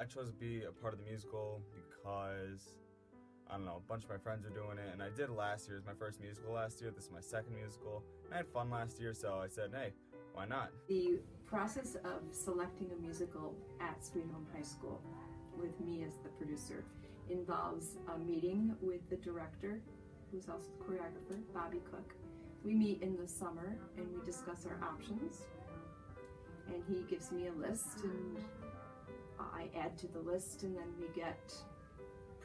I chose to be a part of the musical because I don't know, a bunch of my friends are doing it, and I did last year. It was my first musical last year. This is my second musical. I had fun last year, so I said, hey, why not? The process of selecting a musical at Sweet Home High School with me as the producer involves a meeting with the director, who's also the choreographer, Bobby Cook. We meet in the summer and we discuss our options. And he gives me a list and I add to the list and then we get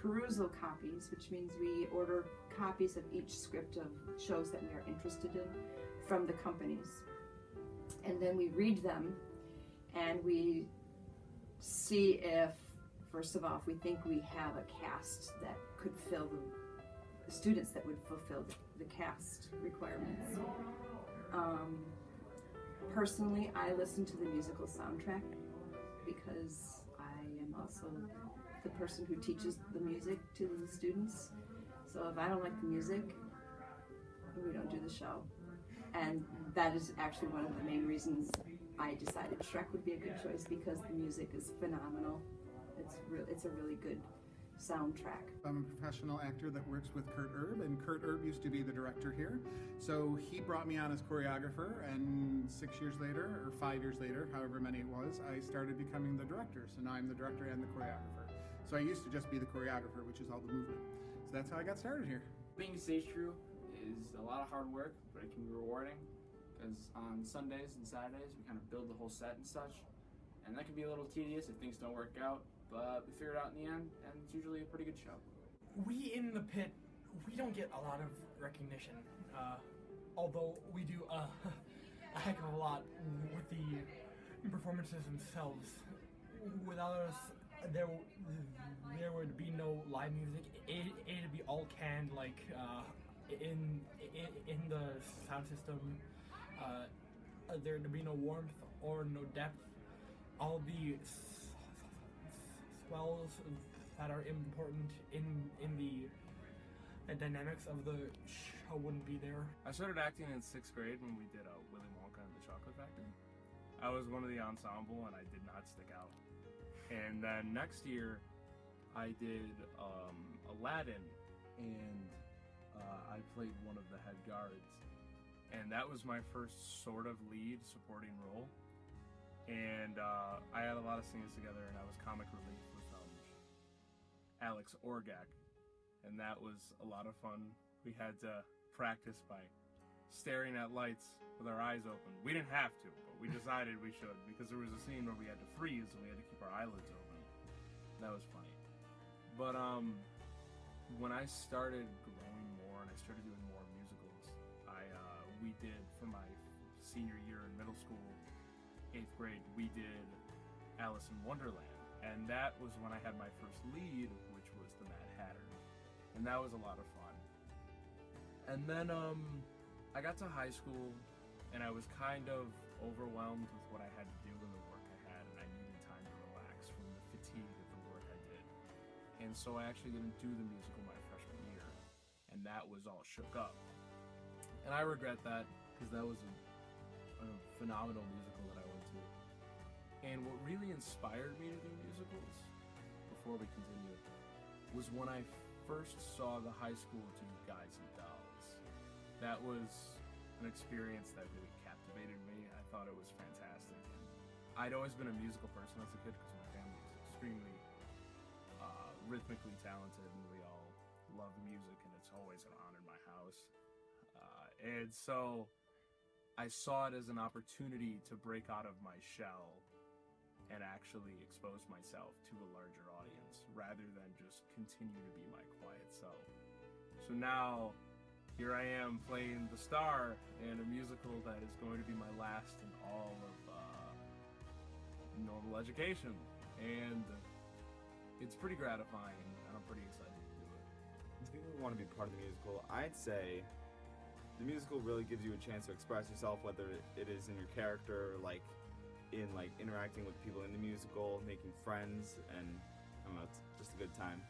perusal copies, which means we order copies of each script of shows that we are interested in from the companies. And then we read them and we see if first of all if we think we have a cast that could fill the students that would fulfill the, the cast requirements. Um, personally i listen to the musical soundtrack because also the person who teaches the music to the students so if i don't like the music we don't do the show and that is actually one of the main reasons I decided Shrek would be a good choice because the music is phenomenal. It's real. It's a really good soundtrack. I'm a professional actor that works with Kurt Erb, and Kurt Erb used to be the director here. So he brought me on as choreographer, and six years later, or five years later, however many it was, I started becoming the director. So now I'm the director and the choreographer. So I used to just be the choreographer, which is all the movement. So that's how I got started here. Being a stage crew is a lot of hard work, but it can be rewarding because on Sundays and Saturdays we kind of build the whole set and such, and that can be a little tedious if things don't work out, but we figure it out in the end, and it's usually a pretty good show. We in the pit, we don't get a lot of recognition, uh, although we do uh, a heck of a lot with the performances themselves. Without us, there there would be no live music. It, it'd be all canned, like. Uh, in in, in the sound system, uh, there'd be no warmth or no depth. All the swells that are important in in the the dynamics of the show wouldn't be there. I started acting in sixth grade when we did uh, Willy Wonka and the Chocolate Factory. I was one of the ensemble and I did not stick out. And then next year, I did um, Aladdin and uh, I played one of the head guards. And that was my first sort of lead supporting role. And uh, I had a lot of scenes together, and I was comic relief with um, Alex Orgak. And that was a lot of fun. We had to practice by staring at lights with our eyes open. We didn't have to, but we decided we should because there was a scene where we had to freeze and we had to keep our eyelids open. That was funny. But um, when I started growing more and I started doing more musicals, I uh, we did for my senior year in middle school, eighth grade, we did Alice in Wonderland, and that was when I had my first lead, which was the Mad Hatter, and that was a lot of fun. And then um, I got to high school, and I was kind of overwhelmed with what I had to do and the work I had, and I needed time to relax from the fatigue of the work I did. and so I actually didn't do the musical my freshman year, and that was all shook up. And I regret that because that was a, a, phenomenal musical that I. And what really inspired me to do musicals, before we continue, was when I first saw the high school do Guys and Dolls. That was an experience that really captivated me. I thought it was fantastic. I'd always been a musical person as a kid because my family was extremely uh, rhythmically talented, and we all love music, and it's always an honor in my house. Uh, and so I saw it as an opportunity to break out of my shell and actually expose myself to a larger audience rather than just continue to be my quiet self. So now here I am playing the star in a musical that is going to be my last in all of uh, normal education. And it's pretty gratifying, and I'm pretty excited to do it. To people want to be part of the musical, I'd say the musical really gives you a chance to express yourself, whether it is in your character, or like in like interacting with people in the musical, making friends, and I don't know, it's just a good time.